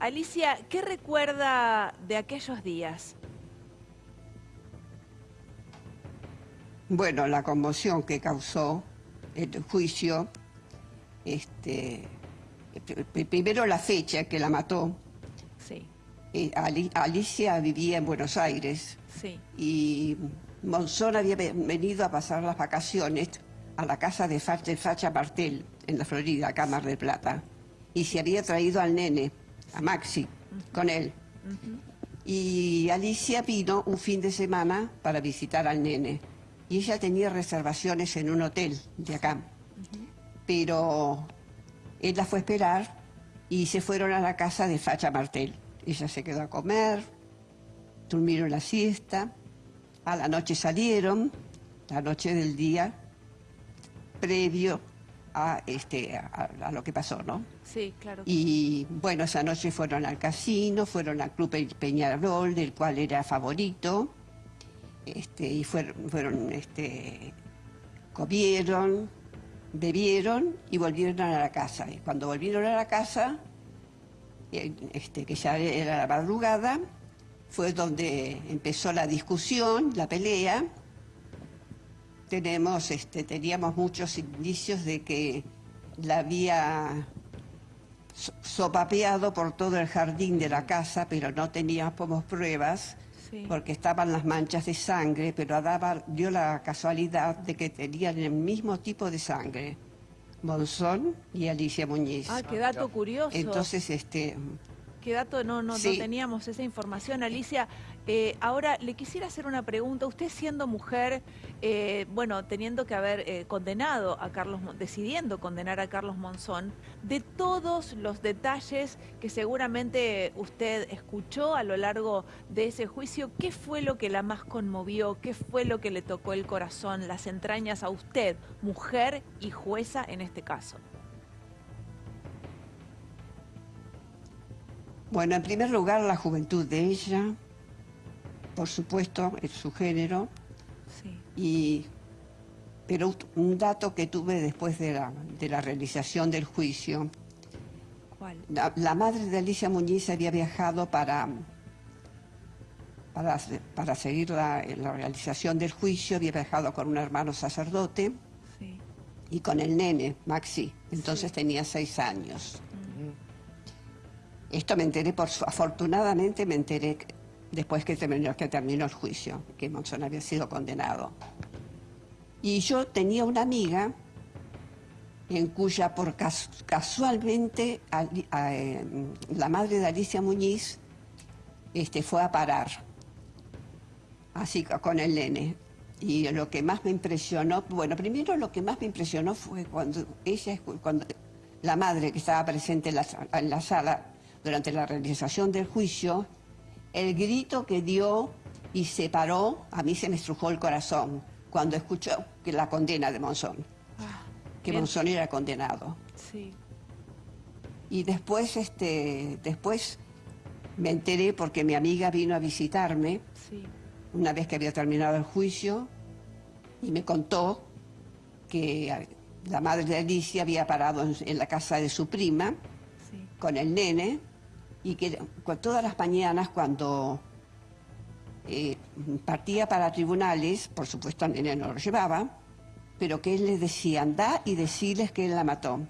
Alicia, ¿qué recuerda de aquellos días? Bueno, la conmoción que causó el juicio, este, primero la fecha que la mató. Sí. Eh, Alicia vivía en Buenos Aires sí. y Monzón había venido a pasar las vacaciones a la casa de Facha, Facha Martel, en la Florida, acá Mar del Plata, y se había traído al nene a Maxi con él. Y Alicia vino un fin de semana para visitar al nene. Y ella tenía reservaciones en un hotel de acá. Pero él la fue a esperar y se fueron a la casa de Facha Martel. Ella se quedó a comer, durmieron la siesta, a la noche salieron, la noche del día previo a, este, a, lo que pasó, ¿no? Sí, claro. Y bueno, esa noche fueron al casino, fueron al Club Peñarol, del cual era favorito, este, y fueron, fueron este, comieron, bebieron y volvieron a la casa. Y cuando volvieron a la casa, eh, este, que ya era la madrugada, fue donde empezó la discusión, la pelea, tenemos, este, teníamos muchos indicios de que la había sopapeado por todo el jardín de la casa, pero no teníamos pruebas, porque estaban las manchas de sangre, pero daba, dio la casualidad de que tenían el mismo tipo de sangre, Monzón y Alicia Muñiz. Ah, qué dato curioso. Entonces, este... Qué dato, no, no, no teníamos esa información. Alicia, eh, ahora, le quisiera hacer una pregunta. Usted siendo mujer, eh, bueno, teniendo que haber eh, condenado a Carlos, decidiendo condenar a Carlos Monzón, de todos los detalles que seguramente usted escuchó a lo largo de ese juicio, ¿qué fue lo que la más conmovió? ¿Qué fue lo que le tocó el corazón, las entrañas a usted, mujer y jueza en este caso? Bueno, en primer lugar, la juventud de ella, por supuesto, es su género. Sí. Y, pero un dato que tuve después de la, de la realización del juicio. ¿Cuál? La, madre de Alicia Muñiz había viajado para, para, para seguir la, la, realización del juicio, había viajado con un hermano sacerdote sí. y con el nene, Maxi. Entonces tenía seis años. Esto me enteré, por, afortunadamente me enteré después que terminó, el juicio, que Monzón había sido condenado. Y yo tenía una amiga en cuya, por casualmente, eh, la madre de Alicia Muñiz este, fue a parar, así con el nene. Y lo que más me impresionó, bueno, primero lo que más me impresionó fue cuando ella, cuando la madre que estaba presente en la, en la sala durante la realización del juicio, el grito que dio y se paró, a mí se me estrujó el corazón cuando escuchó que la condena de Monzón, ah, que Monzón era condenado. Sí. Y después, este, después me enteré porque mi amiga vino a visitarme, una vez que había terminado el juicio, y me contó que la madre de Alicia había parado en, la casa de su prima, con el nene, y que todas las mañanas cuando eh, partía para tribunales, por supuesto nene no lo llevaba, pero que él les decía, anda y decirles que él la mató.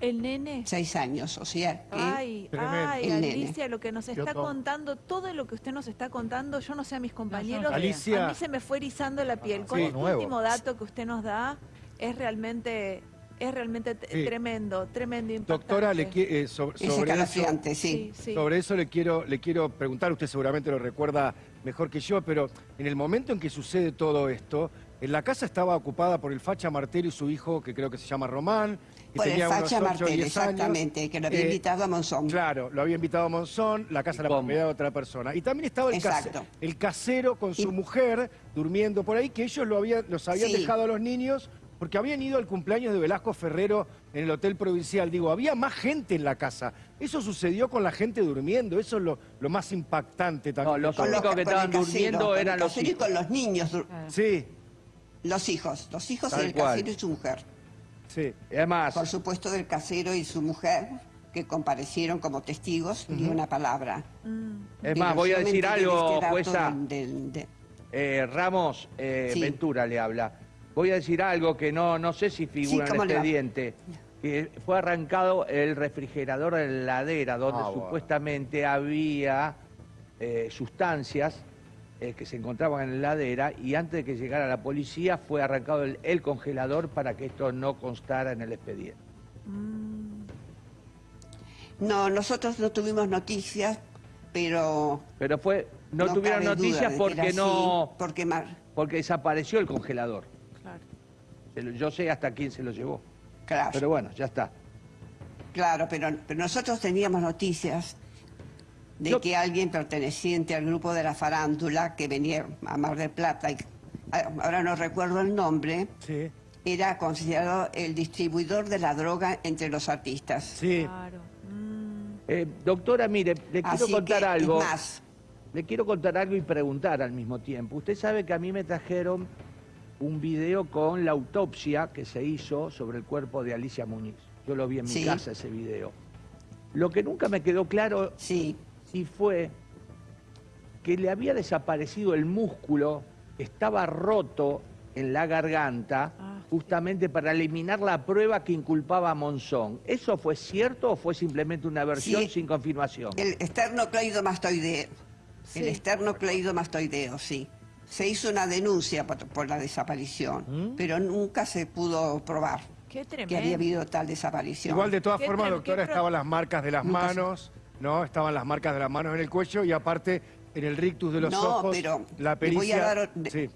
¿El nene? Seis años, o sea Ay, ay, Alicia, lo que nos está contando, todo lo que usted nos está contando, yo no sé a mis compañeros, Alicia. a mí se me fue erizando la piel. Con el último dato que usted nos da, es realmente es realmente tremendo, tremendo impactante. Doctora, le, eh, sobre, eso, sí. sobre eso le quiero, le quiero preguntar, usted seguramente lo recuerda mejor que yo, pero en el momento en que sucede todo esto, en la casa estaba ocupada por el Facha Martel y su hijo, que creo que se llama Román. Que por tenía el Facha Martel, exactamente, que lo había eh, invitado a Monzón. Claro, lo había invitado a Monzón, la casa la propiedad de otra persona. Y también estaba el, casero, el casero con su mujer durmiendo por ahí, que ellos lo habían, los habían dejado a los niños porque habían ido al cumpleaños de Velasco Ferrero en el Hotel Provincial. Digo, había más gente en la casa. Eso sucedió con la gente durmiendo, eso es lo, más impactante también. No, los únicos que estaban durmiendo eran los hijos. y con los niños. Sí. Los hijos, los hijos del casero y su mujer. Sí, además... Por supuesto del casero y su mujer. que comparecieron como testigos ni una palabra. Mm. Es más, voy a decir algo, este jueza. Eh, Ramos eh, Ventura le habla. Voy a decir algo que no, no sé si figura en el expediente. Que fue arrancado el refrigerador de la heladera, donde ah, supuestamente había eh, sustancias que se encontraban en la heladera y antes de que llegara la policía fue arrancado el, congelador para que esto no constara en el expediente. Mm. No, nosotros no tuvimos noticias, pero... Pero fue, no, tuvieron noticias porque no... porque, porque desapareció el congelador. Yo sé hasta quién se lo llevó. Claro. Pero bueno, ya está. Claro, pero, pero nosotros teníamos noticias de que alguien perteneciente al grupo de la farándula que venía a Mar del Plata, y, ahora no recuerdo el nombre, era considerado el distribuidor de la droga entre los artistas. Sí. Claro. Eh, doctora, mire, le quiero contar algo. Más. Le quiero contar algo y preguntar al mismo tiempo. Usted sabe que a mí me trajeron un video con la autopsia que se hizo sobre el cuerpo de Alicia Muñiz. Yo lo vi en mi casa ese video. Lo que nunca me quedó claro sí. si fue que le había desaparecido el músculo, estaba roto en la garganta ah, justamente para eliminar la prueba que inculpaba a Monzón. ¿Eso fue cierto o fue simplemente una versión sin confirmación? El esternocleidomastoideo. Sí. El esternocleidomastoideo, sí. Se hizo una denuncia por, la desaparición, ¿Mm? pero nunca se pudo probar que había habido tal desaparición. Igual de todas formas, doctora, estaban las marcas de las manos, ¿no? Estaban las marcas de las manos en el cuello y aparte en el rictus de los no, ojos, pero la pericia... sí.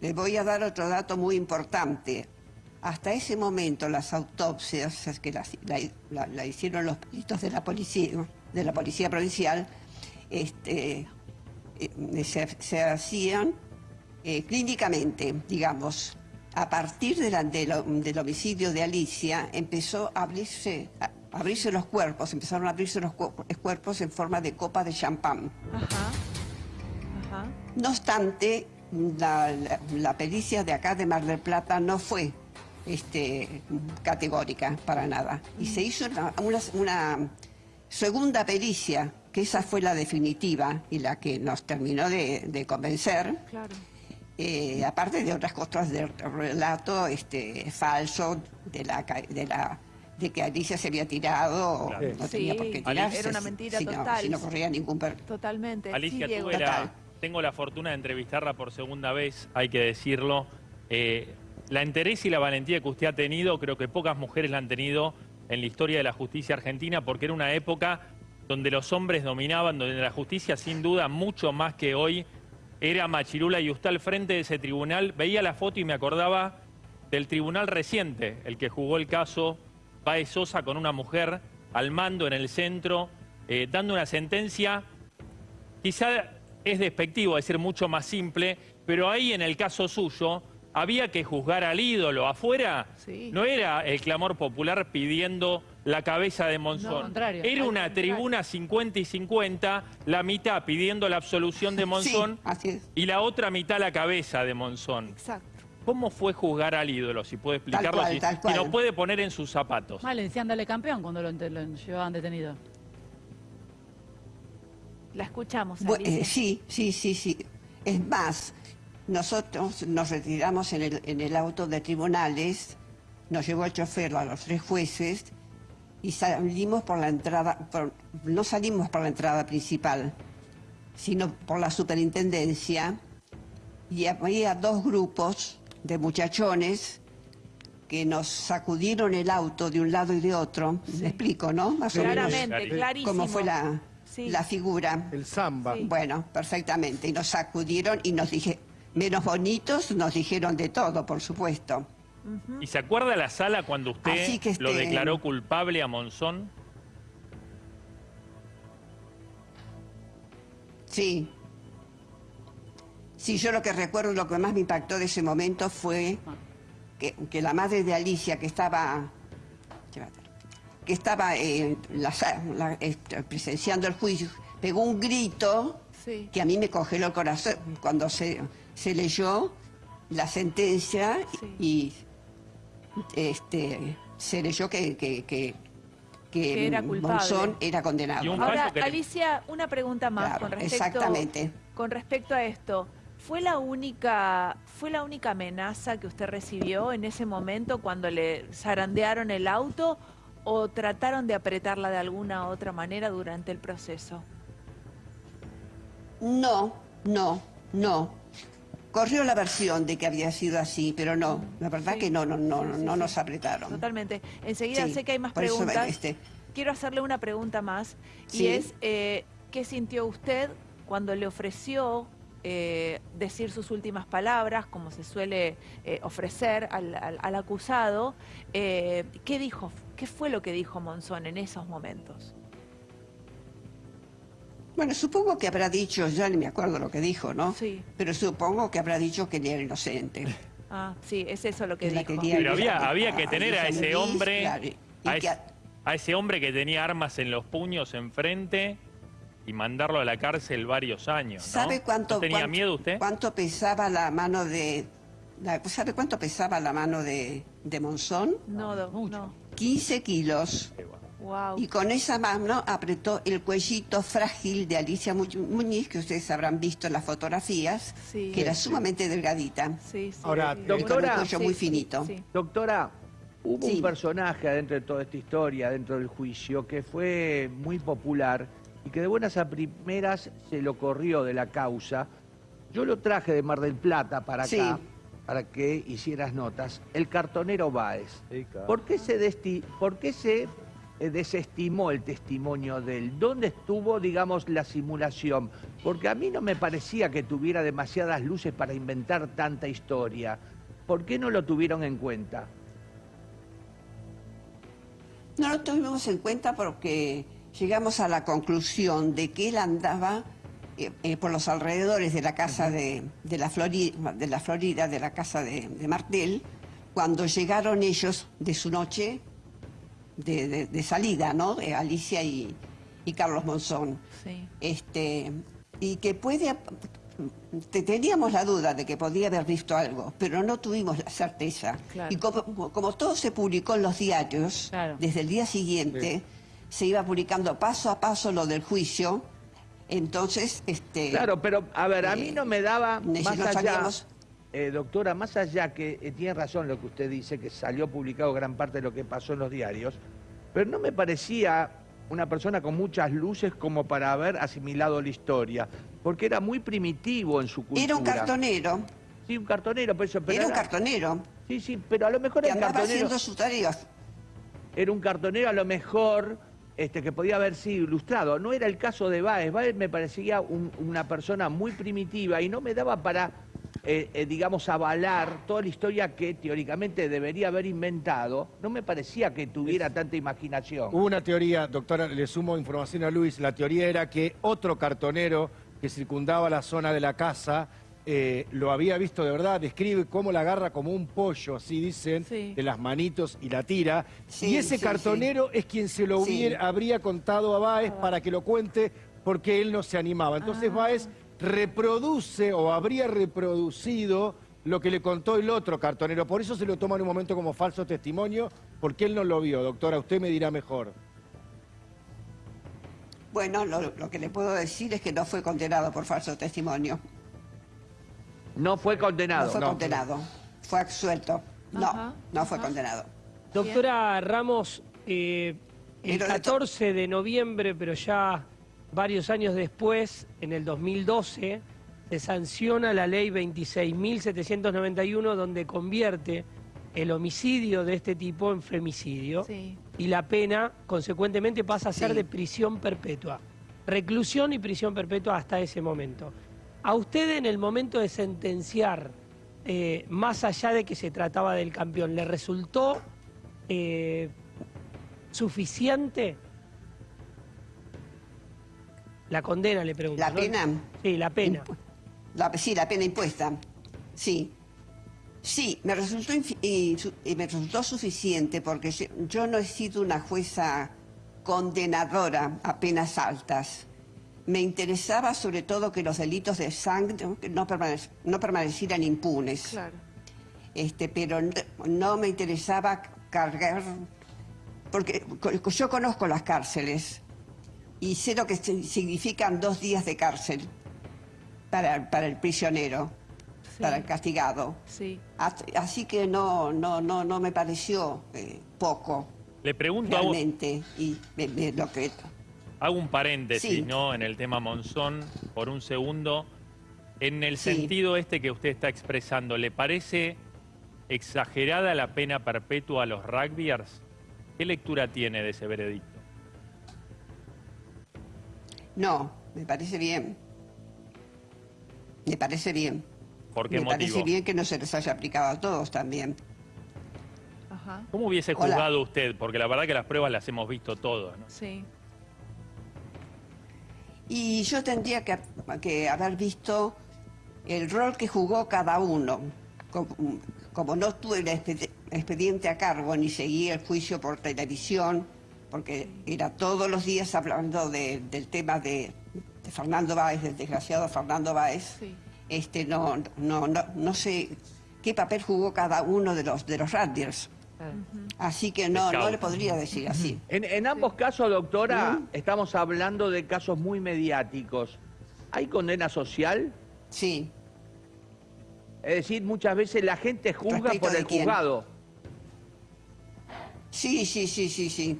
Les voy a dar otro dato muy importante. Hasta ese momento las autopsias que la, hicieron los peritos de la policía, de la policía provincial, este, eh, se, hacían eh, clínicamente, digamos. A partir del homicidio de Alicia empezó a abrirse, a abrirse los cuerpos, empezaron a abrirse los cuerpos en forma de copa de champán. No obstante, la, pericia de acá de Mar del Plata no fue este, categórica para nada. Y se hizo una, segunda pericia, que esa fue la definitiva y la que nos terminó de, convencer. Eh, aparte de otras cosas del relato este, falso de la, de la de que Alicia se había tirado, no tenía por qué tirarse. Era una mentira total. si no corría ningún... Totalmente. Alicia, tú era, tengo la fortuna de entrevistarla por segunda vez, hay que decirlo. Eh, la entereza y la valentía que usted ha tenido, creo que pocas mujeres la han tenido en la historia de la justicia argentina, porque era una época donde los hombres dominaban, donde la justicia, sin duda, mucho más que hoy, era machirula y usted al frente de ese tribunal, veía la foto y me acordaba del tribunal reciente, el que jugó el caso Baez Sosa con una mujer al mando en el centro, eh, dando una sentencia. Quizá es despectivo decir mucho más simple, pero ahí en el caso suyo había que juzgar al ídolo. Afuera no era el clamor popular pidiendo la cabeza de Monzón. era una tribuna 50 y 50, la mitad pidiendo la absolución de Monzón y la otra mitad la cabeza de Monzón. Exacto. ¿Cómo fue juzgar al ídolo? Si puede explicarlo, si, nos puede poner en sus zapatos. Mal, decían dale campeón cuando lo llevaban detenido. La escuchamos. Eh, sí, sí, sí, sí. Es más, nosotros nos retiramos en el, en el auto de tribunales, nos llevó el chofer a los tres jueces y salimos por la entrada, no salimos por la entrada principal, sino por la superintendencia y había dos grupos de muchachones que nos sacudieron el auto de un lado y de otro. Me explico, ¿no? Más Claramente, clarísimo. Cómo fue la, la figura. El samba. Bueno, perfectamente. Y nos sacudieron y nos dije, menos bonitos, nos dijeron de todo, por supuesto. ¿Y se acuerda la sala cuando usted lo este, declaró culpable a Monzón? Sí. Sí, yo lo que recuerdo, lo que más me impactó de ese momento fue que, que la madre de Alicia, que estaba que estaba eh, este, presenciando el juicio, pegó un grito que a mí me congeló el corazón cuando se, se leyó la sentencia y este, se leyó que, que, era Monzón era condenado. Ahora, Alicia, una pregunta más con respecto, exactamente. con respecto a esto. ¿Fue la, única, ¿Fue la única amenaza que usted recibió en ese momento cuando le zarandearon el auto o trataron de apretarla de alguna otra manera durante el proceso? No, no, no. Corrió la versión de que había sido así, pero no, la verdad que no, no, no, no nos apretaron. Totalmente. Enseguida sé que hay más preguntas. Este... Quiero hacerle una pregunta más y es, eh, ¿qué sintió usted cuando le ofreció eh, decir sus últimas palabras, como se suele eh, ofrecer al, acusado? ¿Qué dijo? ¿Qué fue lo que dijo Monzón en esos momentos? Bueno, supongo que habrá dicho, ya ni me acuerdo lo que dijo, ¿no? Sí. Pero supongo que habrá dicho que él era inocente. Ah, sí, es eso lo que dijo. Pero había, había que tener a ese hombre, a, ese hombre que tenía armas en los puños enfrente y mandarlo a la cárcel varios años. ¿no? ¿Sabe cuánto, tenía miedo usted? ¿Cuánto pesaba la mano de, ¿Sabe cuánto pesaba la mano de, de Monzón? No, no. 15 kilos. Y con esa mano apretó el cuellito frágil de Alicia Muñiz, que ustedes habrán visto en las fotografías, que era sumamente delgadita. Ahora, doctora, muy finito. Doctora, hubo un personaje adentro de toda esta historia, dentro del juicio, que fue muy popular y que de buenas a primeras se lo corrió de la causa. Yo lo traje de Mar del Plata para acá para que hicieras notas, el cartonero Báez. ¿Por qué se, desti ¿Por qué se desestimó el testimonio de él? ¿Dónde estuvo, digamos, la simulación? Porque a mí no me parecía que tuviera demasiadas luces para inventar tanta historia. ¿Por qué no lo tuvieron en cuenta? No lo tuvimos en cuenta porque llegamos a la conclusión de que él andaba eh, eh, por los alrededores de la casa de, la, Florida, de la Florida, de la casa de, de Martel, cuando llegaron ellos de su noche de, salida, ¿no? De Alicia y, Carlos Monzón. Sí. Este, y que puede... Teníamos la duda de que podía haber visto algo, pero no tuvimos la certeza. Y como, todo se publicó en los diarios, desde el día siguiente se iba publicando paso a paso lo del juicio, entonces... Este, claro, pero a ver, a mí no me daba más allá... Eh, doctora, más allá que eh, tiene razón lo que usted dice, que salió publicado gran parte de lo que pasó en los diarios, pero no me parecía una persona con muchas luces como para haber asimilado la historia, porque era muy primitivo en su cultura. Era un cartonero. Sí, un cartonero, pero eso... era un cartonero. Sí, sí, pero a lo mejor era un cartonero... haciendo sus tareas. Era un cartonero a lo mejor este, que podía haber sido ilustrado. No era el caso de Baez. Baez me parecía una persona muy primitiva y no me daba para eh, eh, digamos, avalar toda la historia que teóricamente debería haber inventado, no me parecía que tuviera tanta imaginación. Hubo una teoría, doctora, le sumo información a Luis, la teoría era que otro cartonero que circundaba la zona de la casa eh, lo había visto de verdad, describe cómo la agarra como un pollo, así dicen, de las manitos y la tira. y ese cartonero es quien se lo hubiera, habría contado a Baez para que lo cuente porque él no se animaba. Entonces ah. Baez reproduce o habría reproducido lo que le contó el otro cartonero. Por eso se lo toma en un momento como falso testimonio, porque él no lo vio. Doctora, usted me dirá mejor. Bueno, lo, que le puedo decir es que no fue condenado por falso testimonio. No fue condenado. No fue condenado. Fue absuelto. No, no fue condenado. Doctora Ramos, eh, el 14 de noviembre, pero ya varios años después, en el 2012, se sanciona la ley 26.791 donde convierte el homicidio de este tipo en femicidio y la pena, consecuentemente, pasa a ser de prisión perpetua. Reclusión y prisión perpetua hasta ese momento. A usted en el momento de sentenciar, eh, más allá de que se trataba del campeón, ¿le resultó eh, suficiente la condena, le pregunto. ¿La pena? Sí, la pena. sí, la pena impuesta. Sí. Sí, me resultó, me resultó suficiente porque yo no he sido una jueza condenadora a penas altas. Me interesaba sobre todo que los delitos de sangre no, no permanecieran impunes. Claro. Este, pero no me interesaba cargar porque yo conozco las cárceles y sé lo que significan dos días de cárcel para, para el prisionero, para el castigado. Sí. Así que no, no, no, no me pareció eh, poco. Le pregunto realmente, y lo que... Hago un paréntesis, ¿no? En el tema Monzón, por un segundo. En el sentido este que usted está expresando, ¿le parece exagerada la pena perpetua a los rugbyers? ¿Qué lectura tiene de ese veredicto? No, me parece bien. Me parece bien. ¿Por qué me parece bien que no se les haya aplicado a todos también. ¿Cómo hubiese juzgado usted? Porque la verdad que las pruebas las hemos visto todos, ¿no? Sí. Y yo tendría que, que, haber visto el rol que jugó cada uno. Como, no tuve el expediente a cargo ni seguí el juicio por televisión, porque era todos los días hablando del tema de, Fernando Báez, del desgraciado Fernando Báez. Este, no, no, no, no, sé qué papel jugó cada uno de los, de los Así que no, no le podría decir así. En, ambos casos, doctora, estamos hablando de casos muy mediáticos. ¿Hay condena social? Sí. Es decir, muchas veces la gente juzga por el juzgado. Sí, sí, sí, sí, sí.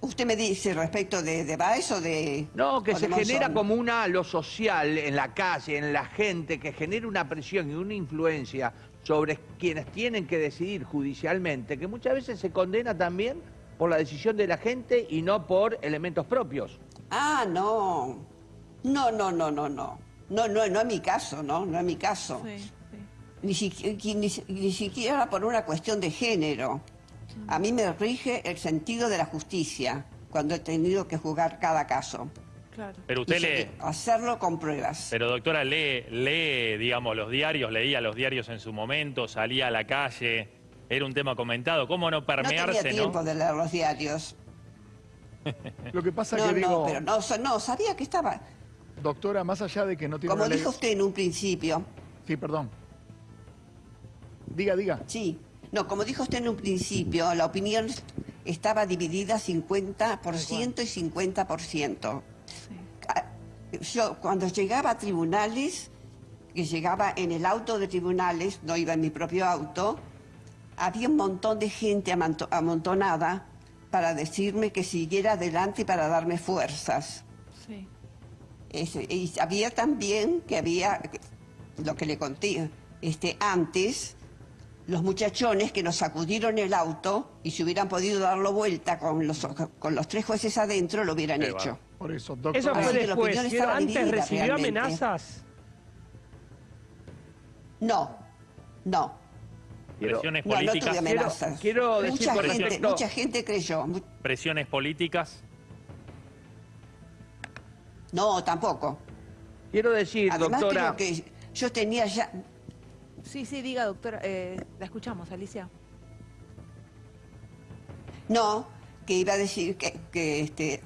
¿Usted me dice respecto de, de Baez o de...? No, que se genera como una, lo social en la calle, en la gente, que genera una presión y una influencia sobre quienes tienen que decidir judicialmente, que muchas veces se condena también por la decisión de la gente y no por elementos propios. Ah, no. No, no, no, no, no. No, no, no es mi caso, ¿no? No es mi caso. Ni, ni siquiera por una cuestión de género. A mí me rige el sentido de la justicia cuando he tenido que juzgar cada caso. Claro. Pero usted lee... Hacerlo con pruebas. Pero doctora, lee, lee, digamos, los diarios, leía los diarios en su momento, salía a la calle, era un tema comentado. ¿Cómo no permearse, no? tenía tiempo de leer los diarios. Lo que pasa no, que no, pero no, no, sabía que estaba... Doctora, más allá de que no tiene... Como dijo usted en un principio. Sí, perdón. Diga, diga. Sí. No, como dijo usted en un principio, la opinión estaba dividida 50% y 50%. Ah, yo cuando llegaba a tribunales, que llegaba en el auto de tribunales, no iba en mi propio auto, había un montón de gente amontonada para decirme que siguiera adelante y para darme fuerzas. Sí. y había también que había, lo que le conté este, antes, los muchachones que nos sacudieron el auto y si hubieran podido darlo vuelta con los, con los tres jueces adentro, lo hubieran hecho. Por eso, doctor. Eso fue después. ¿Antes recibió amenazas? No, no. ¿Presiones políticas? No, no amenazas. Quiero, mucha, gente, mucha gente creyó. ¿Presiones políticas? No, tampoco. Quiero decir, Además, doctora... Creo que yo tenía ya Sí, sí, diga, doctora. Eh, la escuchamos, Alicia. No, que iba a decir que, este,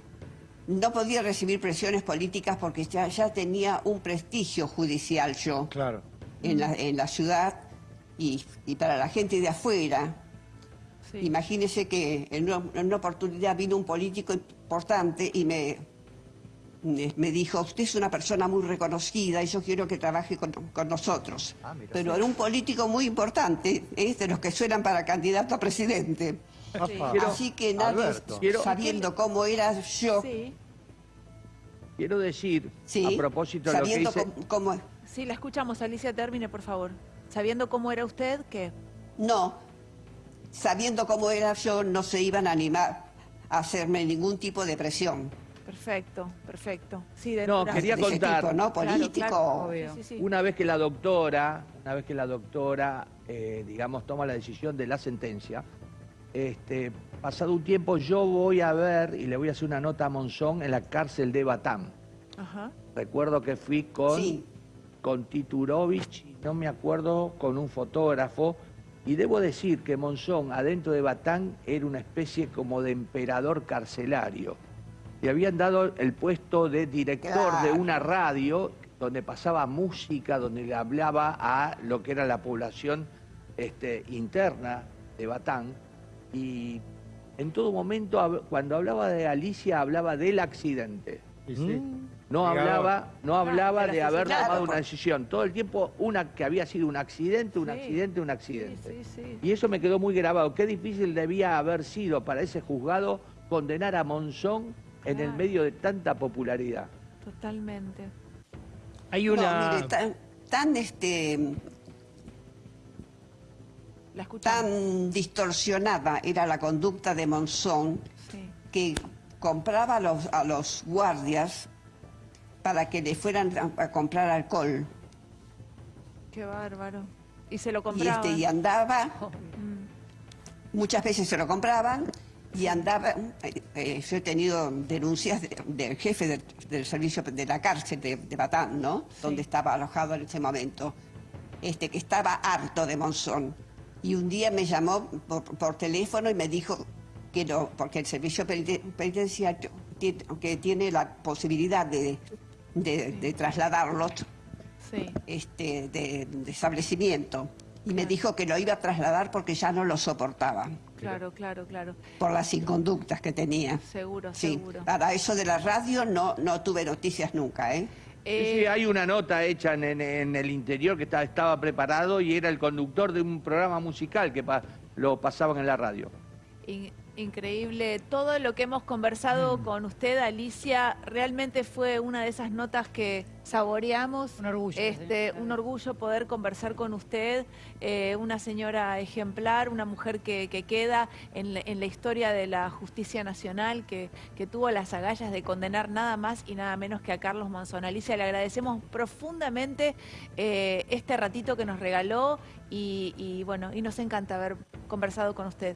no podía recibir presiones políticas porque ya, ya tenía un prestigio judicial yo. Claro. En la, en la ciudad y, para la gente de afuera. Imagínese que en una oportunidad vino un político importante y me me dijo, usted es una persona muy reconocida y yo quiero que trabaje con, nosotros. Ah, Pero era un político muy importante, es de los que suenan para candidato a presidente. Así que nadie, sabiendo cómo era yo... Quiero decir, a propósito de lo que dice... Cómo, Sí, la escuchamos. Alicia, termine, por favor. Sabiendo cómo era usted, ¿qué? No, sabiendo cómo era yo, no se iban a animar a hacerme ningún tipo de presión. Perfecto, perfecto. Sí, no, quería contar. ¿no? Político. una vez que la doctora, una vez que la doctora, eh, digamos, toma la decisión de la sentencia, este, pasado un tiempo yo voy a ver y le voy a hacer una nota a Monzón en la cárcel de Batán. Recuerdo que fui con, con Titurovich, no me acuerdo, con un fotógrafo, y debo decir que Monzón, adentro de Batán, era una especie como de emperador carcelario le habían dado el puesto de director de una radio donde pasaba música, donde le hablaba a lo que era la población este, interna de Batán. y en todo momento, cuando hablaba de Alicia, hablaba del accidente. No hablaba, no hablaba de haber tomado una decisión. Todo el tiempo una que había sido un accidente, un accidente, un accidente. y eso me quedó muy grabado. Qué difícil debía haber sido para ese juzgado condenar a Monzón en el medio de tanta popularidad. Totalmente. Hay una... tan, este... tan distorsionada era la conducta de Monzón que compraba a los, a los guardias para que le fueran a, comprar alcohol. Qué bárbaro. Y se lo compraban. Y, este, y andaba, muchas veces se lo compraban, y andaba, eh, eh, yo he tenido denuncias del jefe del, servicio de la cárcel de, Batán, ¿no? Donde estaba alojado en ese momento, este, que estaba harto de Monzón. Y un día me llamó por, teléfono y me dijo que no, porque el servicio penitenciario que tiene la posibilidad de, de, trasladarlos este, de, establecimiento. Y me dijo que lo iba a trasladar porque ya no lo soportaba. Claro, claro, claro. Por las inconductas que tenía. Seguro, seguro. Para eso de la radio no, no tuve noticias nunca, ¿eh? Sí, hay una nota hecha en, el interior que estaba, estaba, preparado y era el conductor de un programa musical que lo pasaban en la radio. Increíble. Todo lo que hemos conversado mm. con usted, Alicia, realmente fue una de esas notas que saboreamos. Un orgullo. Este, Un orgullo poder conversar con usted, eh, una señora ejemplar, una mujer que, queda en, la historia de la justicia nacional, que, tuvo las agallas de condenar nada más y nada menos que a Carlos Monzón. Alicia, le agradecemos profundamente eh, este ratito que nos regaló y, y bueno, y nos encanta haber conversado con usted.